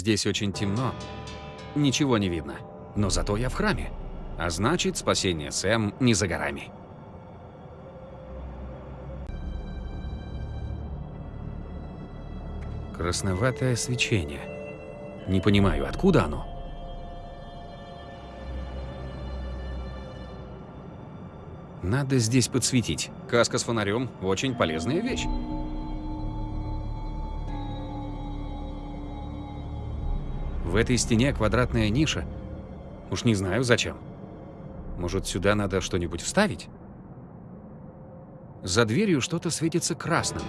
Здесь очень темно. Ничего не видно. Но зато я в храме. А значит, спасение Сэм не за горами. Красноватое свечение. Не понимаю, откуда оно? Надо здесь подсветить. Каска с фонарем – очень полезная вещь. В этой стене квадратная ниша. Уж не знаю зачем. Может, сюда надо что-нибудь вставить? За дверью что-то светится красным.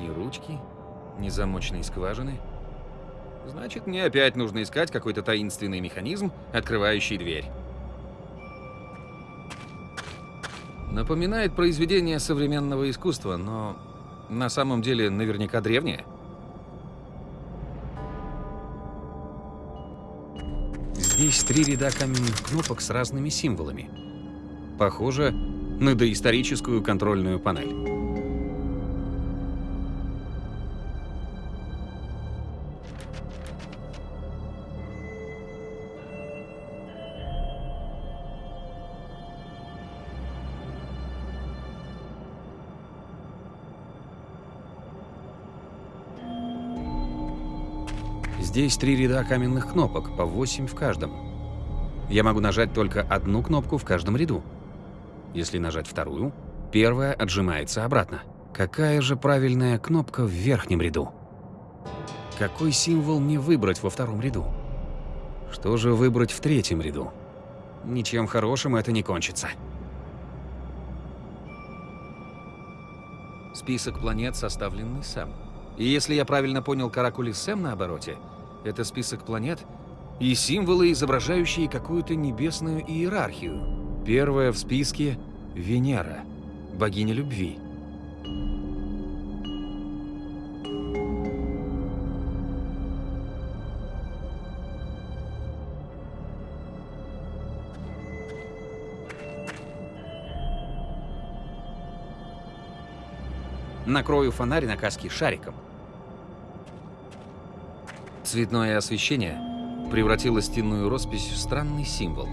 Ни ручки, ни замочной скважины. Значит, мне опять нужно искать какой-то таинственный механизм, открывающий дверь. Напоминает произведение современного искусства, но на самом деле наверняка древнее. Здесь три ряда каменных кнопок с разными символами. Похоже на доисторическую контрольную панель. Здесь три ряда каменных кнопок, по 8 в каждом. Я могу нажать только одну кнопку в каждом ряду. Если нажать вторую, первая отжимается обратно. Какая же правильная кнопка в верхнем ряду? Какой символ мне выбрать во втором ряду? Что же выбрать в третьем ряду? Ничем хорошим это не кончится. Список планет составленный сам. И если я правильно понял каракули Сэм на обороте, это список планет и символы, изображающие какую-то небесную иерархию. Первая в списке — Венера, богиня любви. Накрою фонарь на каске шариком. Цветное освещение превратило стенную роспись в странный символ.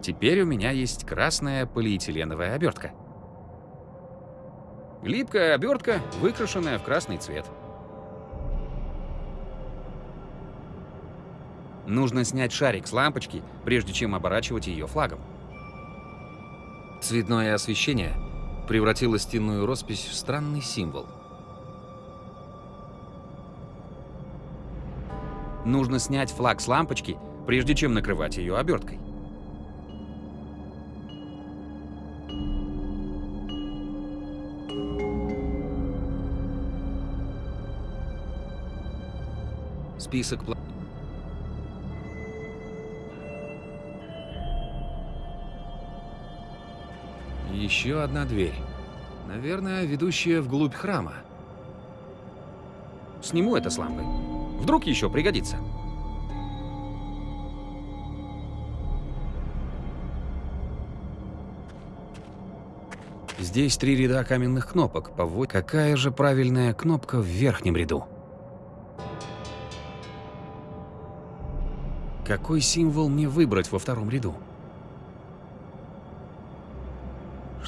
Теперь у меня есть красная полиэтиленовая обертка. Липкая обертка, выкрашенная в красный цвет. Нужно снять шарик с лампочки, прежде чем оборачивать ее флагом. Цветное освещение превратило стенную роспись в странный символ. Нужно снять флаг с лампочки, прежде чем накрывать ее оберткой. Список планет. Еще одна дверь. Наверное, ведущая вглубь храма. Сниму это с лампы. Вдруг еще пригодится. Здесь три ряда каменных кнопок. Поводь. Какая же правильная кнопка в верхнем ряду? Какой символ мне выбрать во втором ряду?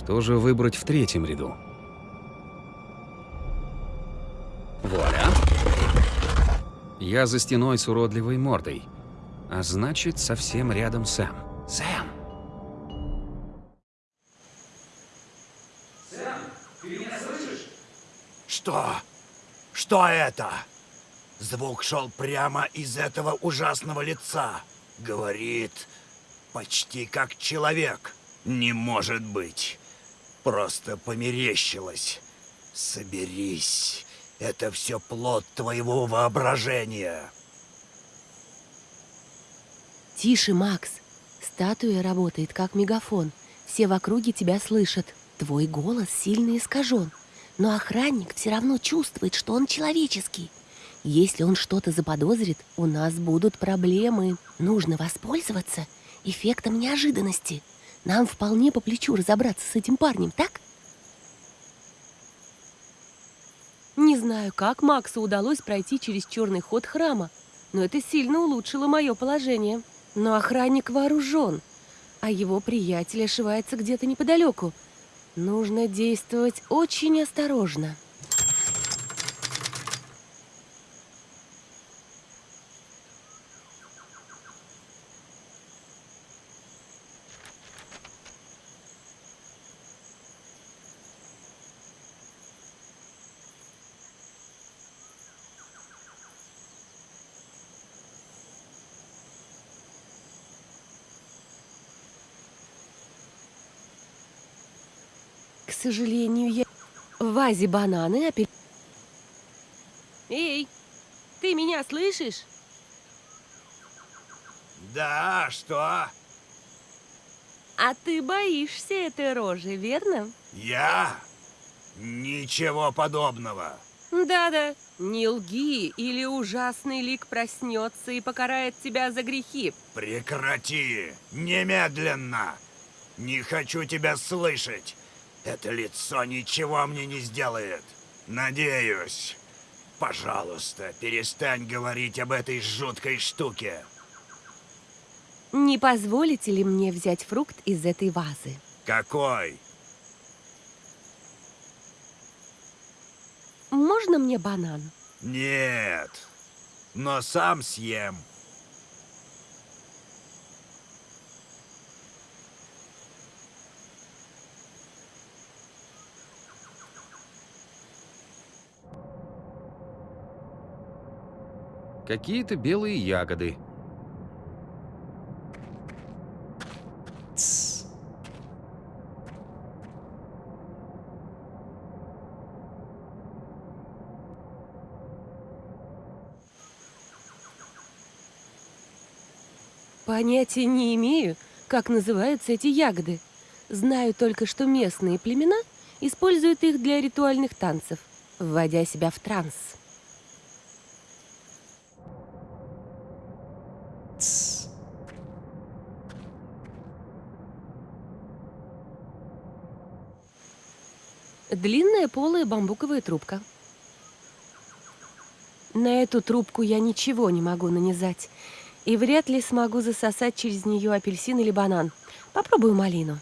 Что же выбрать в третьем ряду? Вуаля! Я за стеной с уродливой мордой. А значит, совсем рядом Сэм. Сэм! Сэм, ты меня слышишь? Что? Что это? Звук шел прямо из этого ужасного лица. Говорит, почти как человек. Не может быть. Просто померещилось. Соберись. Это все плод твоего воображения. Тише, Макс. Статуя работает как мегафон. Все в округе тебя слышат. Твой голос сильно искажен. Но охранник все равно чувствует, что он человеческий. Если он что-то заподозрит, у нас будут проблемы. Нужно воспользоваться эффектом неожиданности. Нам вполне по плечу разобраться с этим парнем, так? Не знаю, как Максу удалось пройти через черный ход храма, но это сильно улучшило мое положение. Но охранник вооружен, а его приятель ошивается где-то неподалеку. Нужно действовать очень осторожно. Сожалению, я... В вазе бананы апель... Эй, ты меня слышишь? Да, что? А ты боишься этой рожи, верно? Я? Ничего подобного. Да-да, не лги, или ужасный лик проснется и покарает тебя за грехи. Прекрати! Немедленно! Не хочу тебя слышать! Это лицо ничего мне не сделает. Надеюсь. Пожалуйста, перестань говорить об этой жуткой штуке. Не позволите ли мне взять фрукт из этой вазы? Какой? Можно мне банан? Нет. Но сам съем. Какие-то белые ягоды. Понятия не имею, как называются эти ягоды. Знаю только, что местные племена используют их для ритуальных танцев, вводя себя в транс. Длинная полая бамбуковая трубка. На эту трубку я ничего не могу нанизать. И вряд ли смогу засосать через нее апельсин или банан. Попробую малину.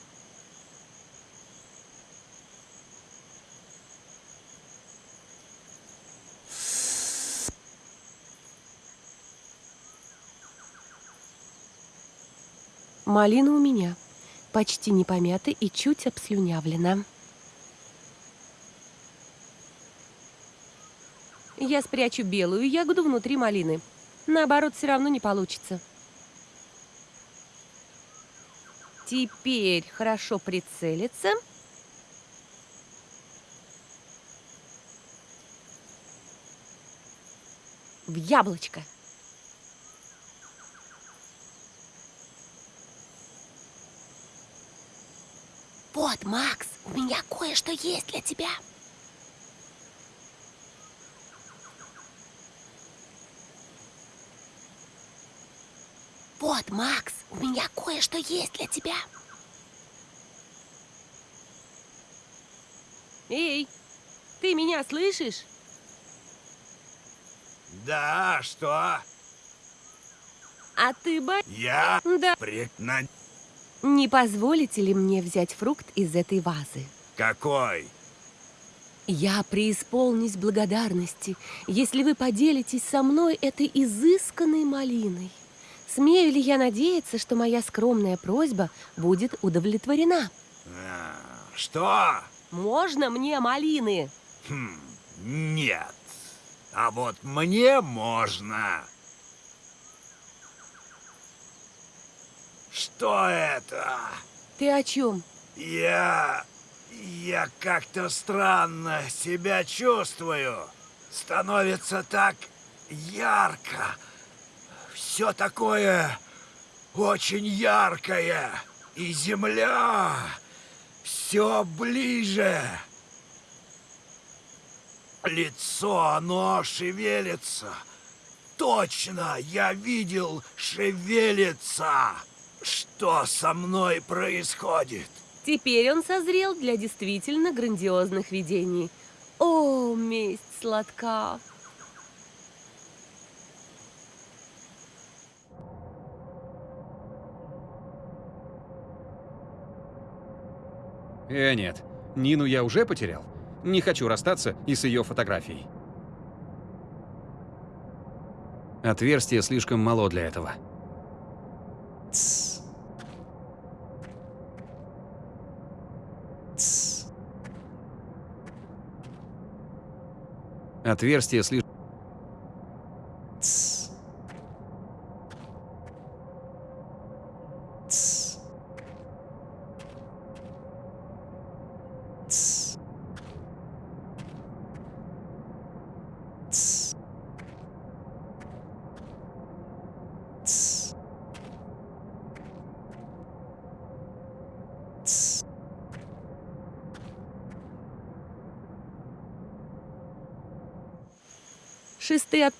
Малина у меня. Почти не помята и чуть обслюнявлена. Я спрячу белую ягоду внутри малины. Наоборот, все равно не получится. Теперь хорошо прицелиться. В яблочко. Вот, Макс, у меня кое-что есть для тебя. Вот, Макс, у меня кое-что есть для тебя. Эй, ты меня слышишь? Да, что? А ты ба... Я? Да. Прекна... Не позволите ли мне взять фрукт из этой вазы? Какой? Я преисполнюсь благодарности, если вы поделитесь со мной этой изысканной малиной. Смею ли я надеяться, что моя скромная просьба будет удовлетворена? А, что? Можно мне малины? Хм, нет. А вот мне можно. Что это? Ты о чем? Я... Я как-то странно себя чувствую. Становится так ярко. Все такое очень яркое. И земля все ближе. Лицо, оно шевелится. Точно, я видел, шевелится. Что со мной происходит? Теперь он созрел для действительно грандиозных видений. О, месть сладка. Э, нет. Нину я уже потерял. Не хочу расстаться и с ее фотографией. Отверстие слишком мало для этого. Тссс. Тссс. Отверстие слишком...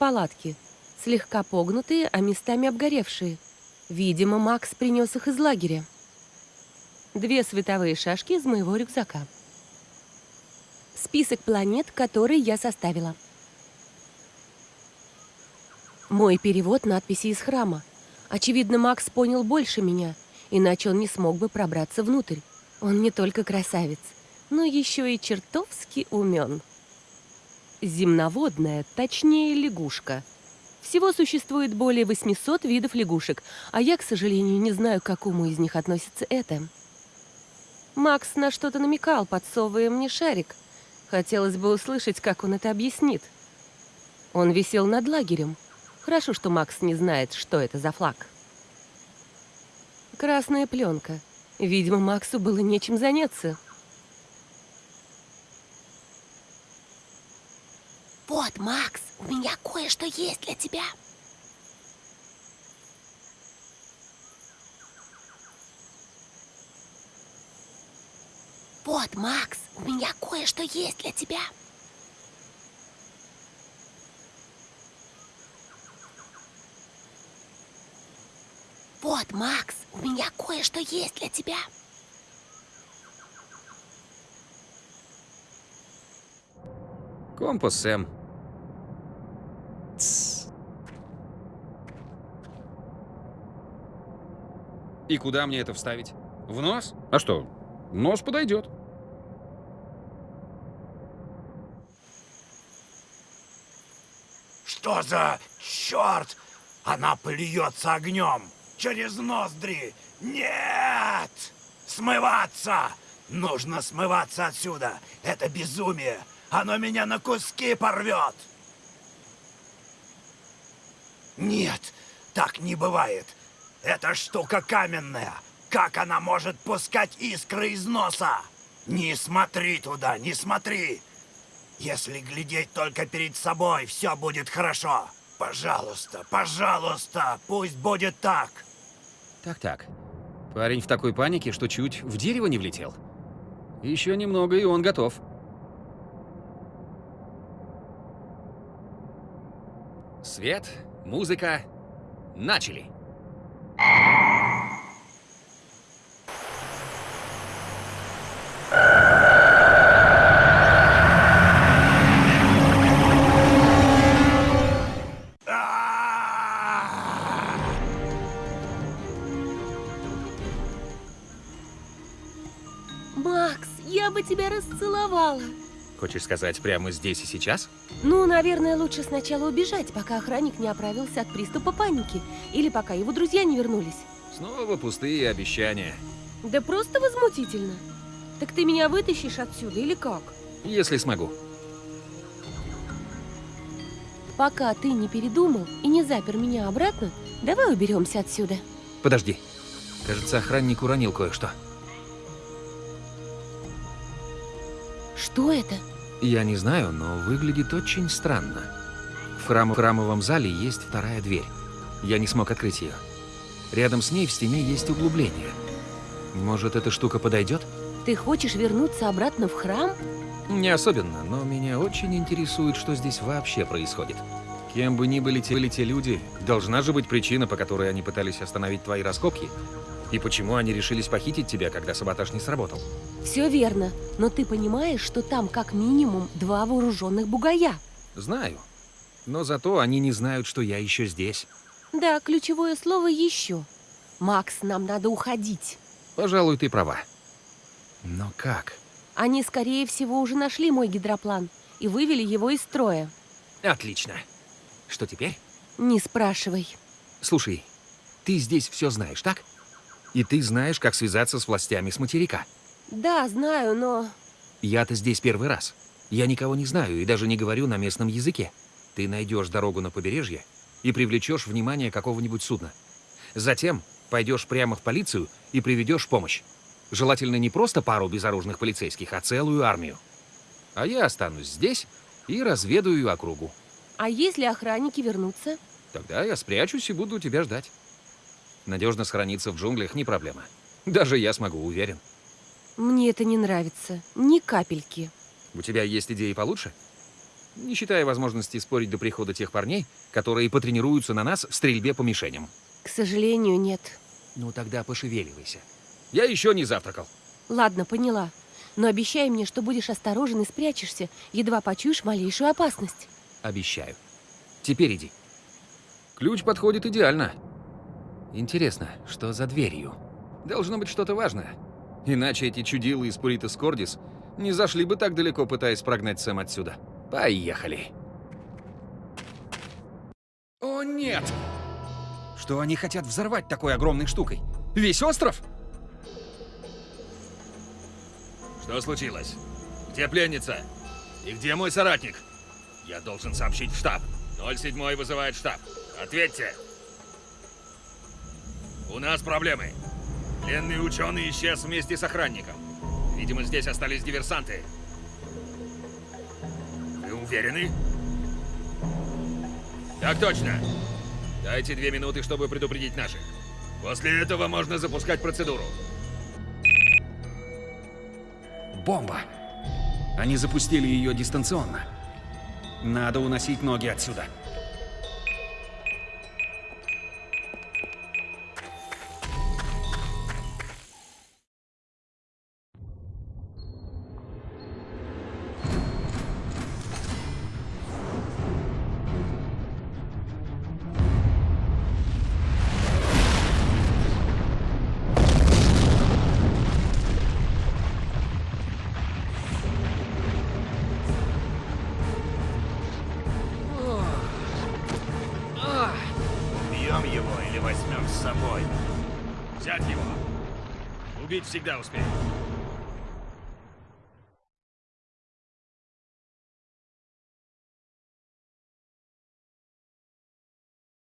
палатки. Слегка погнутые, а местами обгоревшие. Видимо, Макс принес их из лагеря. Две световые шашки из моего рюкзака. Список планет, которые я составила. Мой перевод надписи из храма. Очевидно, Макс понял больше меня, иначе он не смог бы пробраться внутрь. Он не только красавец, но еще и чертовски умен. Земноводная, точнее лягушка. Всего существует более 800 видов лягушек, а я, к сожалению, не знаю, к какому из них относится это. Макс на что-то намекал, подсовывая мне шарик. Хотелось бы услышать, как он это объяснит. Он висел над лагерем. Хорошо, что Макс не знает, что это за флаг. Красная пленка. Видимо, Максу было нечем заняться. Вот, Макс, у кое-что есть для тебя. Вот, Макс, у меня кое-что есть для тебя. Вот, Макс, у меня кое-что есть для тебя. Компас, Сэм. И куда мне это вставить? В нос? А что, нос подойдет. Что за черт? Она плюется огнем через ноздри. Нет! Смываться! Нужно смываться отсюда. Это безумие. Оно меня на куски порвет. Нет, так не бывает. Эта штука каменная. Как она может пускать искры из носа? Не смотри туда, не смотри. Если глядеть только перед собой, все будет хорошо. Пожалуйста, пожалуйста, пусть будет так. Так-так. Парень в такой панике, что чуть в дерево не влетел. Еще немного, и он готов. Свет, музыка, начали. Хочешь сказать прямо здесь и сейчас? Ну, наверное, лучше сначала убежать, пока охранник не оправился от приступа паники. Или пока его друзья не вернулись. Снова пустые обещания. Да просто возмутительно. Так ты меня вытащишь отсюда или как? Если смогу. Пока ты не передумал и не запер меня обратно, давай уберемся отсюда. Подожди. Кажется, охранник уронил кое-что. Что это? Я не знаю, но выглядит очень странно. В, храм- в храмовом зале есть вторая дверь. Я не смог открыть ее. Рядом с ней в стене есть углубление. Может, эта штука подойдет? Ты хочешь вернуться обратно в храм? Не особенно, но меня очень интересует, что здесь вообще происходит. Кем бы ни были те, были те люди, должна же быть причина, по которой они пытались остановить твои раскопки. И почему они решились похитить тебя, когда саботаж не сработал? Все верно, но ты понимаешь, что там как минимум два вооруженных бугая. Знаю. Но зато они не знают, что я еще здесь. Да, ключевое слово еще. Макс, нам надо уходить. Пожалуй, ты права. Но как? Они, скорее всего, уже нашли мой гидроплан и вывели его из строя. Отлично. Что теперь? Не спрашивай. Слушай, ты здесь все знаешь, так? И ты знаешь, как связаться с властями с материка. Да, знаю, но... Я-то здесь первый раз. Я никого не знаю и даже не говорю на местном языке. Ты найдешь дорогу на побережье и привлечешь внимание какого-нибудь судна. Затем пойдешь прямо в полицию и приведешь помощь. Желательно не просто пару безоружных полицейских, а целую армию. А я останусь здесь и разведаю округу. А если охранники вернутся? Тогда я спрячусь и буду тебя ждать. Надежно сохраниться в джунглях не проблема. Даже я смогу, уверен. Мне это не нравится. Ни капельки. У тебя есть идеи получше? Не считая возможности спорить до прихода тех парней, которые потренируются на нас в стрельбе по мишеням. К сожалению, нет. Ну тогда пошевеливайся. Я еще не завтракал. Ладно, поняла. Но обещай мне, что будешь осторожен и спрячешься, едва почуешь малейшую опасность. Обещаю. Теперь иди. Ключ подходит идеально. Интересно, что за дверью? Должно быть что-то важное. Иначе эти чудилы из Пуритас Кордис не зашли бы так далеко, пытаясь прогнать Сэм отсюда. Поехали. О, нет! Что они хотят взорвать такой огромной штукой? Весь остров? Что случилось? Где пленница? И где мой соратник? Я должен сообщить в штаб. 07 вызывает штаб. Ответьте. У нас проблемы. Пленный ученый исчез вместе с охранником. Видимо, здесь остались диверсанты. Вы уверены? Так точно. Дайте две минуты, чтобы предупредить наших. После этого можно запускать процедуру. Бомба. Они запустили ее дистанционно. Надо уносить ноги отсюда. Убить всегда успеем.